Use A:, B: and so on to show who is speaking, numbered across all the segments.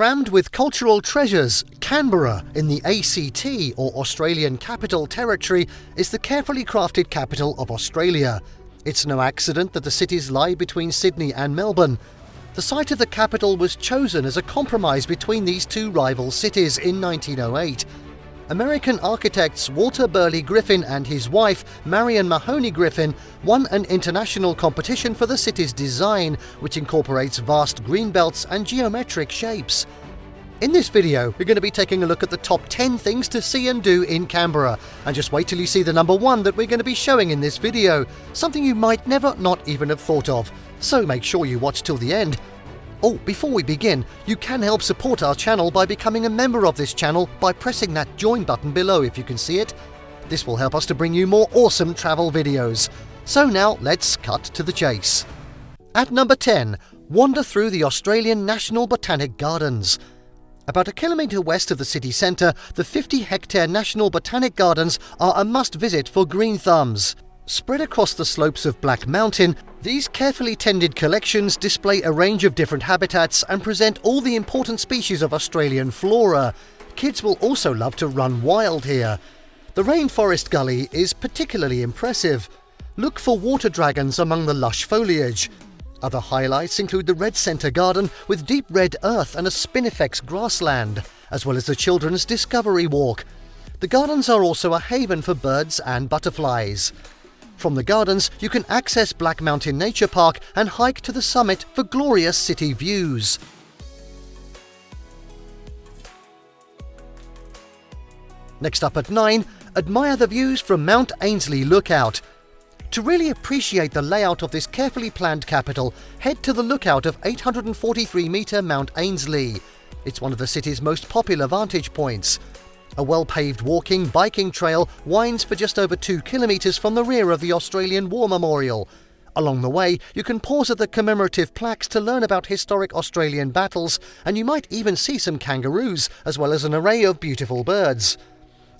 A: Crammed with cultural treasures, Canberra, in the ACT or Australian Capital Territory, is the carefully crafted capital of Australia. It's no accident that the cities lie between Sydney and Melbourne. The site of the capital was chosen as a compromise between these two rival cities in 1908. American architects Walter Burley Griffin and his wife, Marion Mahony Griffin, won an international competition for the city's design, which incorporates vast green belts and geometric shapes. In this video, we're going to be taking a look at the top 10 things to see and do in Canberra. And just wait till you see the number one that we're going to be showing in this video. Something you might never not even have thought of. So make sure you watch till the end. Oh, before we begin, you can help support our channel by becoming a member of this channel by pressing that join button below if you can see it. This will help us to bring you more awesome travel videos. So now let's cut to the chase. At number 10, wander through the Australian National Botanic Gardens. About a kilometre west of the city centre, the 50 hectare National Botanic Gardens are a must visit for green thumbs. Spread across the slopes of Black Mountain, these carefully tended collections display a range of different habitats and present all the important species of Australian flora. Kids will also love to run wild here. The Rainforest Gully is particularly impressive. Look for water dragons among the lush foliage. Other highlights include the Red Centre Garden with deep red earth and a spinifex grassland, as well as the Children's Discovery Walk. The gardens are also a haven for birds and butterflies. From the gardens, you can access Black Mountain Nature Park and hike to the summit for glorious city views. Next up at 9, admire the views from Mount Ainslie Lookout. To really appreciate the layout of this carefully planned capital, head to the lookout of 843 metre Mount Ainslie. It's one of the city's most popular vantage points. A well paved walking, biking trail winds for just over two kilometres from the rear of the Australian War Memorial. Along the way, you can pause at the commemorative plaques to learn about historic Australian battles, and you might even see some kangaroos, as well as an array of beautiful birds.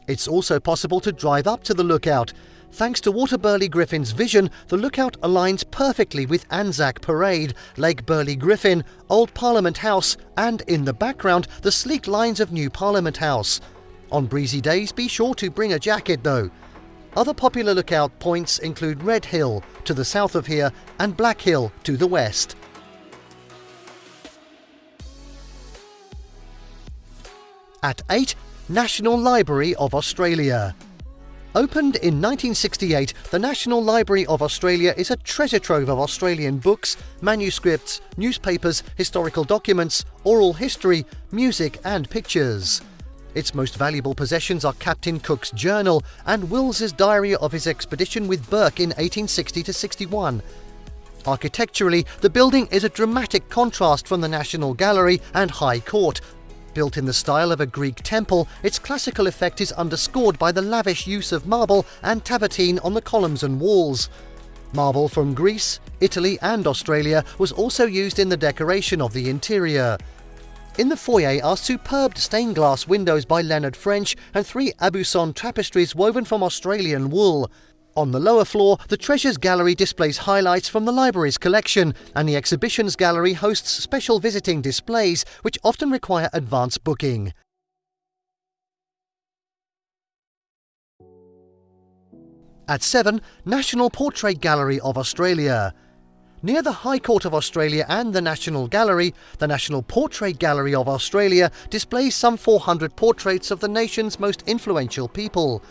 A: It's also possible to drive up to the lookout. Thanks to Walter Burley Griffin's vision, the lookout aligns perfectly with Anzac Parade, Lake Burley Griffin, Old Parliament House, and in the background, the sleek lines of New Parliament House. On breezy days, be sure to bring a jacket though. Other popular lookout points include Red Hill to the south of here and Black Hill to the west. At 8, National Library of Australia. Opened in 1968, the National Library of Australia is a treasure trove of Australian books, manuscripts, newspapers, historical documents, oral history, music and pictures. Its most valuable possessions are Captain Cook's journal and Wills's diary of his expedition with Burke in 1860 61. Architecturally, the building is a dramatic contrast from the National Gallery and High Court. Built in the style of a Greek temple, its classical effect is underscored by the lavish use of marble and travertine on the columns and walls. Marble from Greece, Italy, and Australia was also used in the decoration of the interior. In the foyer are superb stained glass windows by Leonard French and three Aubusson tapestries woven from Australian wool. On the lower floor, the Treasures Gallery displays highlights from the library's collection, and the Exhibitions Gallery hosts special visiting displays which often require advance booking. At 7, National Portrait Gallery of Australia. Near the High Court of Australia and the National Gallery, the National Portrait Gallery of Australia displays some 400 portraits of the nation's most influential people.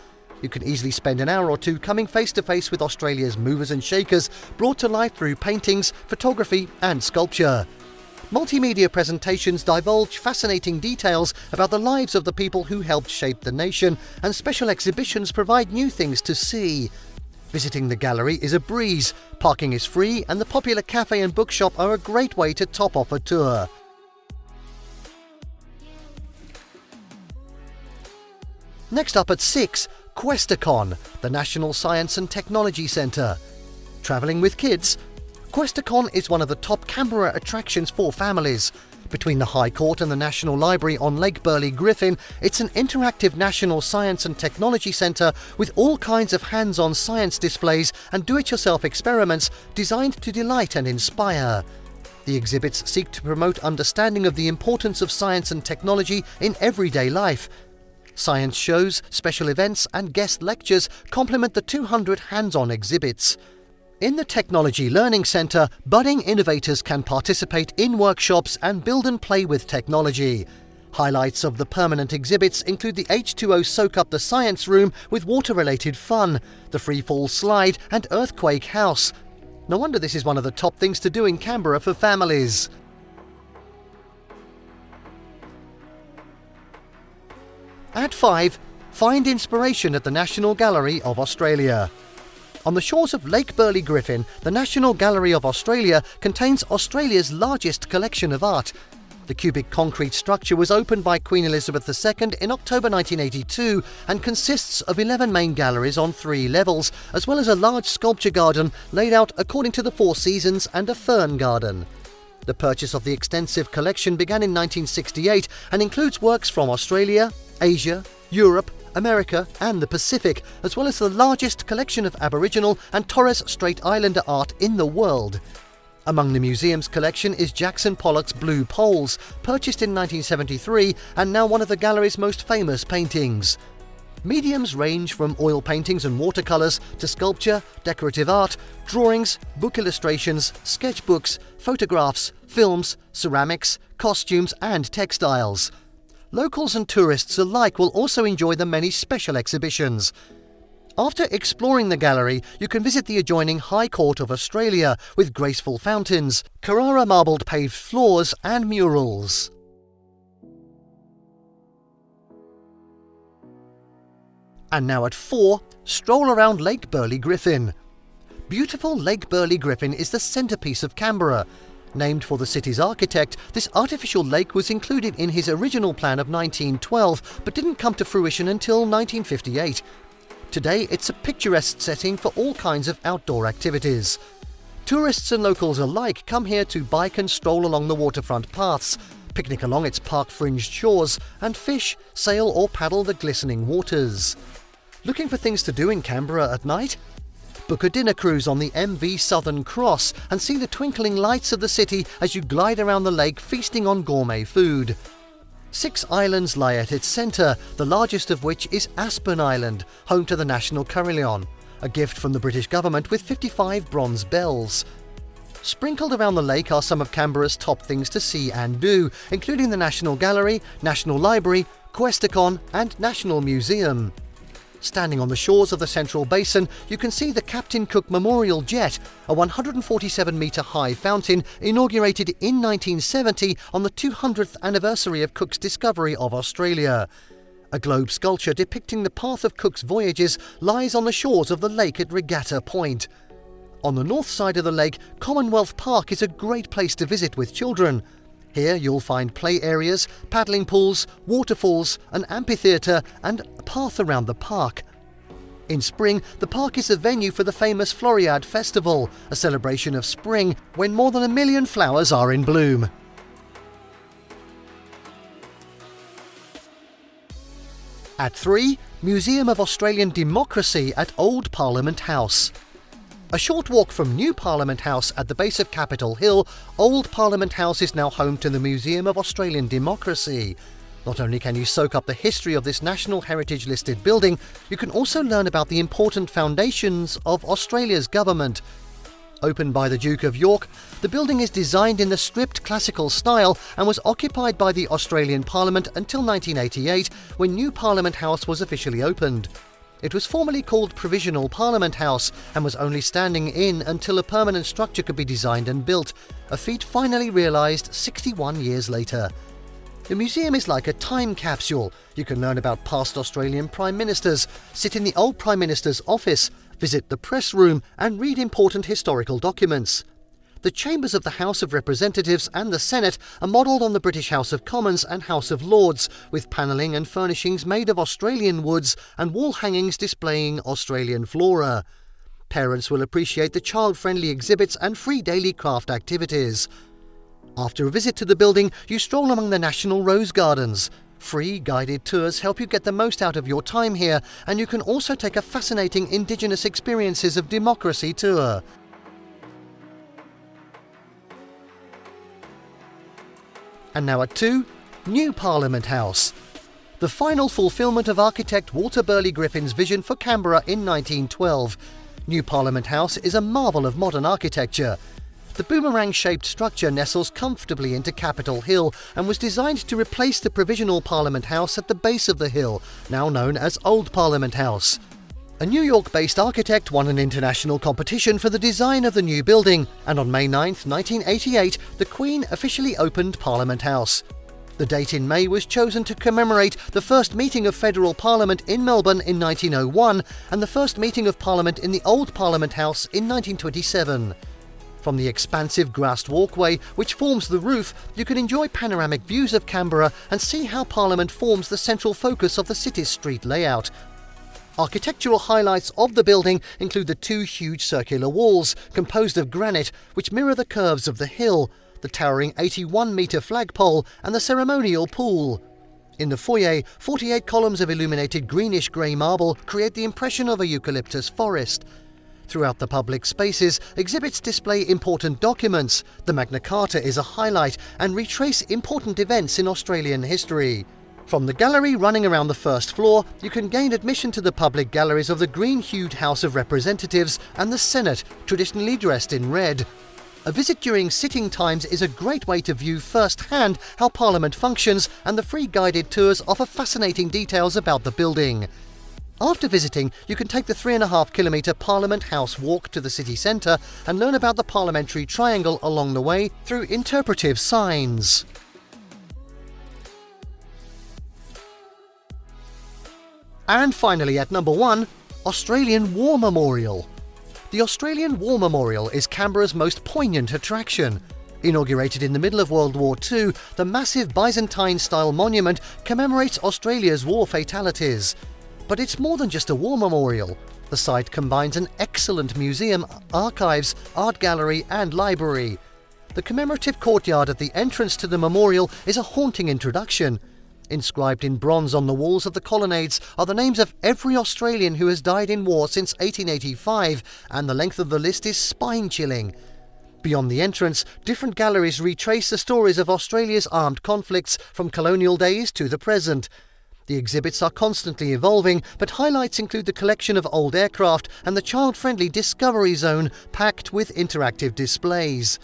A: You can easily spend an hour or two coming face to face with Australia's movers and shakers, brought to life through paintings, photography, and sculpture. Multimedia presentations divulge fascinating details about the lives of the people who helped shape the nation, and special exhibitions provide new things to see. Visiting the gallery is a breeze, parking is free, and the popular cafe and bookshop are a great way to top off a tour. Next up at 6, Questacon, the National Science and Technology Centre. Travelling with kids? Questacon is one of the top Canberra attractions for families. Between the High Court and the National Library on Lake Burley Griffin, it's an interactive national science and technology centre with all kinds of hands on science displays and do it yourself experiments designed to delight and inspire. The exhibits seek to promote understanding of the importance of science and technology in everyday life. Science shows, special events, and guest lectures complement the 200 hands on exhibits. In the Technology Learning Centre, budding innovators can participate in workshops and build and play with technology. Highlights of the permanent exhibits include the H2O Soak Up the Science Room with water related fun, the Freefall Slide, and Earthquake House. No wonder this is one of the top things to do in Canberra for families. At 5, find inspiration at the National Gallery of Australia. On the shores of Lake Burley Griffin, the National Gallery of Australia contains Australia's largest collection of art. The cubic concrete structure was opened by Queen Elizabeth II in October 1982 and consists of 11 main galleries on three levels, as well as a large sculpture garden laid out according to the Four Seasons and a fern garden. The purchase of the extensive collection began in 1968 and includes works from Australia, Asia, Europe, America, and the Pacific, as well as the largest collection of Aboriginal and Torres Strait Islander art in the world. Among the museum's collection is Jackson Pollock's Blue Poles, purchased in 1973 and now one of the gallery's most famous paintings. Mediums range from oil paintings and watercolours to sculpture, decorative art, drawings, book illustrations, sketchbooks, photographs, films, ceramics, costumes, and textiles. Locals and tourists alike will also enjoy the many special exhibitions. After exploring the gallery, you can visit the adjoining High Court of Australia with graceful fountains, Carrara marbled paved floors, and murals. And now at 4, stroll around Lake Burley Griffin. Beautiful Lake Burley Griffin is the centrepiece of Canberra Named for the city's architect, this artificial lake was included in his original plan of 1912 but didn't come to fruition until 1958. Today, it's a picturesque setting for all kinds of outdoor activities. Tourists and locals alike come here to bike and stroll along the waterfront paths, picnic along its park-fringed shores, and fish, sail or paddle the glistening waters. Looking for things to do in Canberra at night? Book a dinner cruise on the MV Southern Cross and see the twinkling lights of the city as you glide around the lake feasting on gourmet food. Six islands lie at its centre, the largest of which is Aspen Island, home to the National Carillon, a gift from the British government with 55 bronze bells. Sprinkled around the lake are some of Canberra's top things to see and do, including the National Gallery, National Library, Questacon, and National Museum. Standing on the shores of the Central Basin, you can see the Captain Cook Memorial Jet, a 147 metre high fountain inaugurated in 1970 on the 200th anniversary of Cook's discovery of Australia. A globe sculpture depicting the path of Cook's voyages lies on the shores of the lake at Regatta Point. On the north side of the lake, Commonwealth Park is a great place to visit with children. Here you'll find play areas, paddling pools, waterfalls, an amphitheatre, and a path around the park. In spring, the park is a venue for the famous Floriade Festival, a celebration of spring when more than a million flowers are in bloom. At 3, Museum of Australian Democracy at Old Parliament House. A short walk from New Parliament House at the base of Capitol Hill, Old Parliament House is now home to the Museum of Australian Democracy. Not only can you soak up the history of this National Heritage listed building, you can also learn about the important foundations of Australia's government. Opened by the Duke of York, the building is designed in the stripped classical style and was occupied by the Australian Parliament until 1988 when New Parliament House was officially opened. It was formerly called Provisional Parliament House and was only standing in until a permanent structure could be designed and built, a feat finally realised 61 years later. The museum is like a time capsule. You can learn about past Australian Prime Ministers, sit in the old Prime Minister's office, visit the press room, and read important historical documents. The chambers of the House of Representatives and the Senate are modelled on the British House of Commons and House of Lords, with panelling and furnishings made of Australian woods and wall hangings displaying Australian flora. Parents will appreciate the child friendly exhibits and free daily craft activities. After a visit to the building, you stroll among the National Rose Gardens. Free guided tours help you get the most out of your time here, and you can also take a fascinating Indigenous Experiences of Democracy tour. And now at 2, New Parliament House. The final fulfilment of architect Walter Burley Griffin's vision for Canberra in 1912. New Parliament House is a marvel of modern architecture. The boomerang shaped structure nestles comfortably into Capitol Hill and was designed to replace the provisional Parliament House at the base of the hill, now known as Old Parliament House. A New York based architect won an international competition for the design of the new building, and on May 9, 1988, the Queen officially opened Parliament House. The date in May was chosen to commemorate the first meeting of Federal Parliament in Melbourne in 1901 and the first meeting of Parliament in the Old Parliament House in 1927. From the expansive grassed walkway which forms the roof, you can enjoy panoramic views of Canberra and see how Parliament forms the central focus of the city's street layout, Architectural highlights of the building include the two huge circular walls, composed of granite, which mirror the curves of the hill, the towering 81 metre flagpole, and the ceremonial pool. In the foyer, 48 columns of illuminated greenish grey marble create the impression of a eucalyptus forest. Throughout the public spaces, exhibits display important documents. The Magna Carta is a highlight and retrace important events in Australian history. From the gallery running around the first floor, you can gain admission to the public galleries of the green-hued House of Representatives and the Senate, traditionally dressed in red. A visit during sitting times is a great way to view firsthand how Parliament functions, and the free guided tours offer fascinating details about the building. After visiting, you can take the 3.5 kilometre Parliament House walk to the city centre and learn about the parliamentary triangle along the way through interpretive signs. And finally, at number one, Australian War Memorial. The Australian War Memorial is Canberra's most poignant attraction. Inaugurated in the middle of World War II, the massive Byzantine style monument commemorates Australia's war fatalities. But it's more than just a war memorial. The site combines an excellent museum, archives, art gallery, and library. The commemorative courtyard at the entrance to the memorial is a haunting introduction. Inscribed in bronze on the walls of the colonnades are the names of every Australian who has died in war since 1885, and the length of the list is spine chilling. Beyond the entrance, different galleries retrace the stories of Australia's armed conflicts from colonial days to the present. The exhibits are constantly evolving, but highlights include the collection of old aircraft and the child friendly Discovery Zone packed with interactive displays.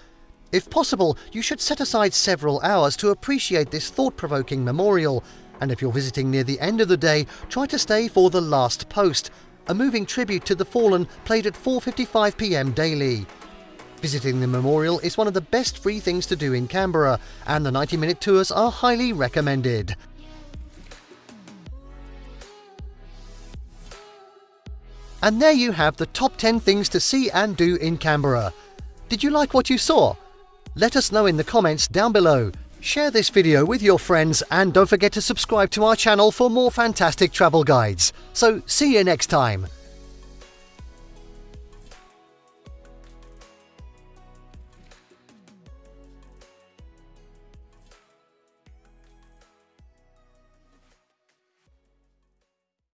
A: If possible, you should set aside several hours to appreciate this thought provoking memorial, and if you're visiting near the end of the day, try to stay for The Last Post, a moving tribute to the fallen played at 4:55 p.m. daily. Visiting the memorial is one of the best free things to do in Canberra, and the 90-minute tours are highly recommended. And there you have the top 10 things to see and do in Canberra. Did you like what you saw? Let us know in the comments down below. Share this video with your friends and don't forget to subscribe to our channel for more fantastic travel guides. So see you next time.